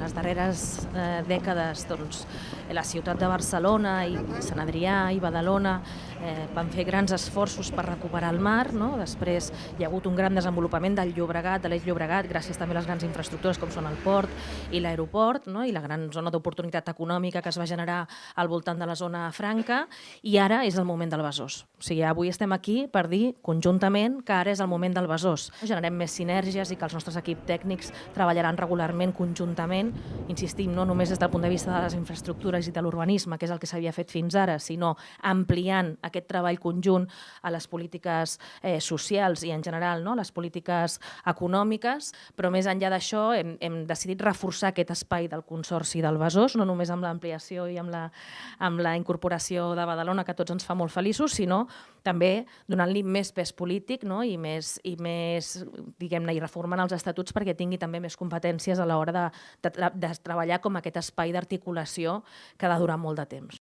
les darreres eh, dècades doncs, la ciutat de Barcelona i Sant Adrià i Badalona eh, van fer grans esforços per recuperar el mar, no? després hi ha hagut un gran desenvolupament del Llobregat, de l'Eix Llobregat, gràcies també a les grans infraestructures com són el port i l'aeroport, no? i la gran zona d'oportunitat econòmica que es va generar al voltant de la zona franca, i ara és el moment del Besòs. O sigui, avui estem aquí per dir conjuntament que ara és el moment del Besòs. Generem més sinergies i que els nostres equips tècnics treballaran regularment conjuntament, insistim, no només des del punt de vista de les infraestructures i de l'urbanisme, que és el que s'havia fet fins ara, sinó ampliant aquest treball conjunt a les polítiques eh, socials i en general no? les polítiques econòmiques, però més enllà d'això hem, hem decidit reforçar aquest espai del Consorci del Besòs, no només amb l'ampliació i amb la, amb la incorporació de Badalona, que tots ens fa molt feliços, sinó també donant-li més pes polític no? i més, i més diguem-ne, i reformant els estatuts perquè tingui també més competències a l'hora de, de, de treballar com aquest espai d'articulació que ha de durar molt de temps.